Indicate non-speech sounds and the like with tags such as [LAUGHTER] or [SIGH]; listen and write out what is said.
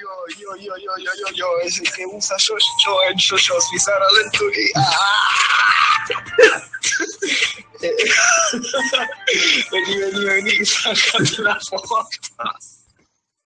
yo, yo, yo, yo, yo, yo, es el que usa yo, yo, en yo, yo, Suizara Venturi. ¡ah! [LAUGHS] Vení, vení, vení, sacate la foto.